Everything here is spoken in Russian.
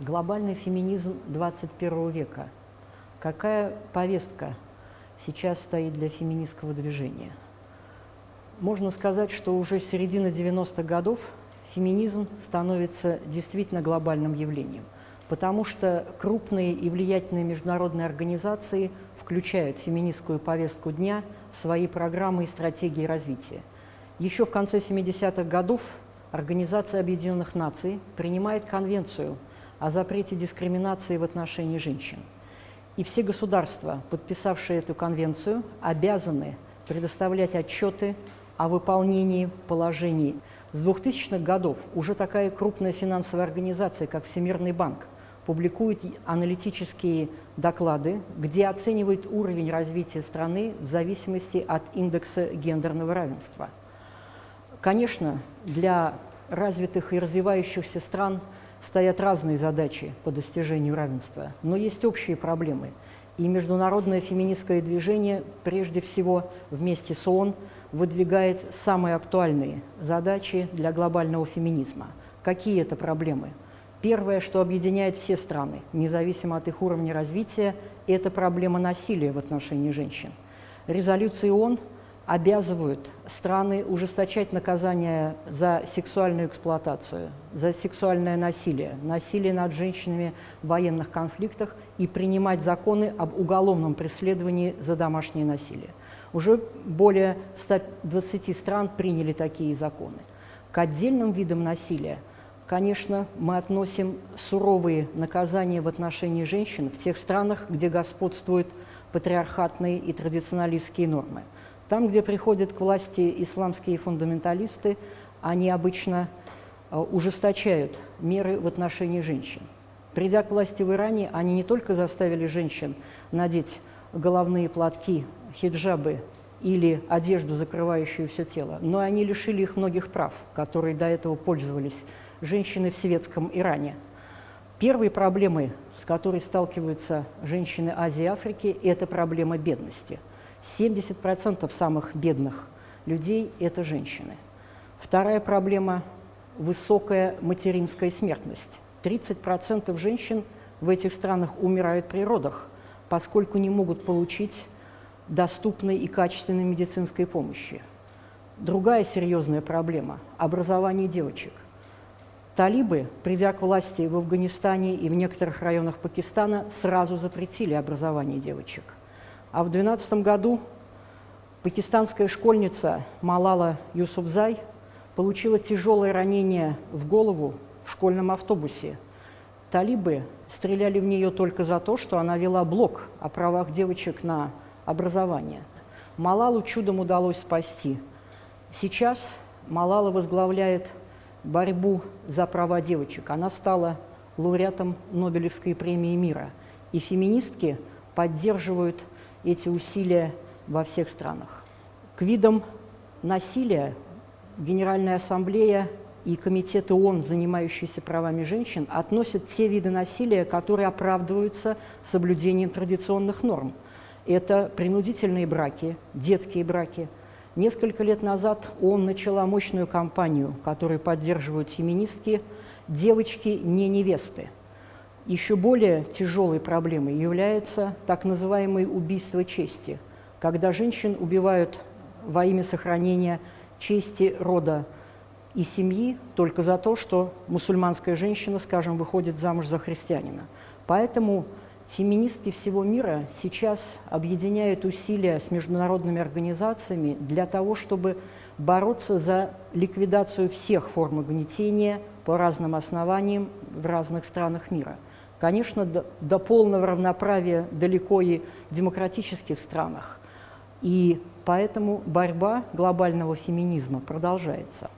Глобальный феминизм 21 века. Какая повестка сейчас стоит для феминистского движения? Можно сказать, что уже с середины 90-х годов феминизм становится действительно глобальным явлением, потому что крупные и влиятельные международные организации включают феминистскую повестку дня в свои программы и стратегии развития. Еще в конце 70-х годов Организация Объединенных Наций принимает конвенцию – о запрете дискриминации в отношении женщин. И все государства, подписавшие эту конвенцию, обязаны предоставлять отчеты о выполнении положений. С 2000-х годов уже такая крупная финансовая организация, как Всемирный банк, публикует аналитические доклады, где оценивает уровень развития страны в зависимости от индекса гендерного равенства. Конечно, для развитых и развивающихся стран – стоят разные задачи по достижению равенства, но есть общие проблемы. И международное феминистское движение, прежде всего вместе с ООН, выдвигает самые актуальные задачи для глобального феминизма. Какие это проблемы? Первое, что объединяет все страны, независимо от их уровня развития, это проблема насилия в отношении женщин. Резолюции ООН обязывают страны ужесточать наказание за сексуальную эксплуатацию, за сексуальное насилие, насилие над женщинами в военных конфликтах и принимать законы об уголовном преследовании за домашнее насилие. Уже более 120 стран приняли такие законы. К отдельным видам насилия, конечно, мы относим суровые наказания в отношении женщин в тех странах, где господствуют патриархатные и традиционалистские нормы – там, где приходят к власти исламские фундаменталисты, они обычно э, ужесточают меры в отношении женщин. Придя к власти в Иране, они не только заставили женщин надеть головные платки, хиджабы или одежду, закрывающую все тело, но они лишили их многих прав, которые до этого пользовались женщины в светском Иране. Первой проблемой, с которой сталкиваются женщины Азии и Африки, это проблема бедности – 70% самых бедных людей – это женщины. Вторая проблема – высокая материнская смертность. 30% женщин в этих странах умирают при родах, поскольку не могут получить доступной и качественной медицинской помощи. Другая серьезная проблема – образование девочек. Талибы, придя к власти в Афганистане и в некоторых районах Пакистана, сразу запретили образование девочек – а в 2012 году пакистанская школьница Малала Юсуфзай получила тяжелое ранение в голову в школьном автобусе. Талибы стреляли в нее только за то, что она вела блог о правах девочек на образование. Малалу чудом удалось спасти. Сейчас Малала возглавляет борьбу за права девочек. Она стала лауреатом Нобелевской премии мира. И феминистки поддерживают эти усилия во всех странах. К видам насилия Генеральная ассамблея и комитеты ООН, занимающиеся правами женщин, относят те виды насилия, которые оправдываются соблюдением традиционных норм. Это принудительные браки, детские браки. Несколько лет назад ООН начала мощную кампанию, которую поддерживают феминистки «Девочки не невесты». Еще более тяжелой проблемой является так называемое убийство чести, когда женщин убивают во имя сохранения чести рода и семьи только за то, что мусульманская женщина, скажем, выходит замуж за христианина. Поэтому феминистки всего мира сейчас объединяют усилия с международными организациями для того, чтобы бороться за ликвидацию всех форм угнетения по разным основаниям в разных странах мира – Конечно, до, до полного равноправия далеко и в демократических странах. И поэтому борьба глобального феминизма продолжается.